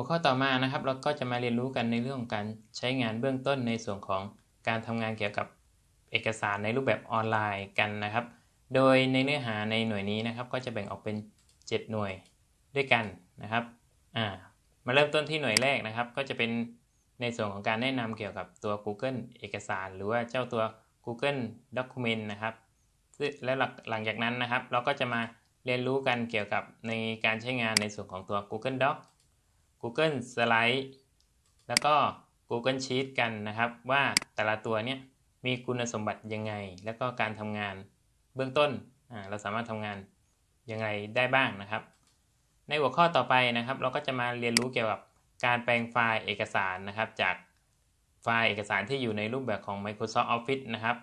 หัวข้อต่อมานะครับ เราก็จะมาเรียนรู้กันในเรื่องของการใช้งานเบื้องต้นในส่วนของการทำงานเกี่ยวกับเอกสารในรูปแบบออนไลน์กันนะครับ โดยในเนื้อหาในหน่วยนี้นะครับ ก็จะแบ่งออกเป็น 7 หน่วยด้วยกันนะครับอ่ามาเริ่มต้นที่หน่วยแรกนะครับ ก็จะเป็นในส่วนของการแนะนำเกี่ยวกับตัว Google เอกสาร หรือว่าเจ้าตัว Google Document นะครับและหลังจากนั้นนะครับ เราก็จะมาเรียนรู้กันเกี่ยวกับในการใช้งานในส่วนของตัว Google Doc Google Slide แล้วก็ Google Sheet กันนะครับว่าแต่ละตัวเนี้ยมีคุณสมบัติยังไง แล้วก็การทำงานเบื้องต้นเราสามารถทำงานยังไงได้บ้างนะครับ ในหัวข้อต่อไปนะครับ เราก็จะมาเรียนรู้เกี่ยวกับการแปลงไฟล์เอกสารนะครับ จากไฟล์เอกสารที่อยู่ในรูปแบบของ Microsoft Office นะครับ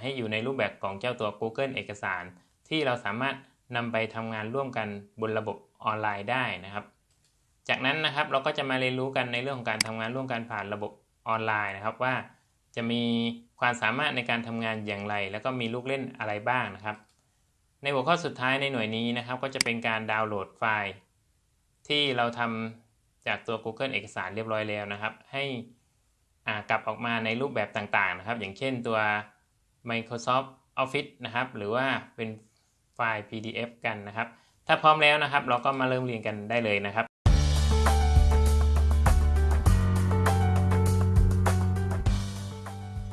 ให้อยู่ในรูปแบบของเจ้าตัว Google เอกสาร ที่เราสามารถนำไปทำงานร่วมกันบนระบบออนไลน์ได้นะครับ จากนั้นนะครับเราก็จะมาเรียนรู้กันในเรื่องของการทำงานร่วมกันผ่านระบบออนไลน์นะครับ ว่าจะมีความสามารถในการทำงานอย่างไร แล้วก็มีลูกเล่นอะไรบ้างนะครับ ในหัวข้อสุดท้ายในหน่วยนี้นะครับ ก็จะเป็นการดาวน์โหลดไฟล์ ที่เราทำจากตัว Google เอกสารเรียบร้อยแล้วนะครับ ให้กลับออกมาในรูปแบบต่างๆนะครับ อย่างเช่นตัว Microsoft Office นะครับ หรือว่าเป็นไฟล์ PDF กันนะครับ ถ้าพร้อมแล้วนะครับ เราก็มาเริ่มเรียนกันได้เลยนะครับ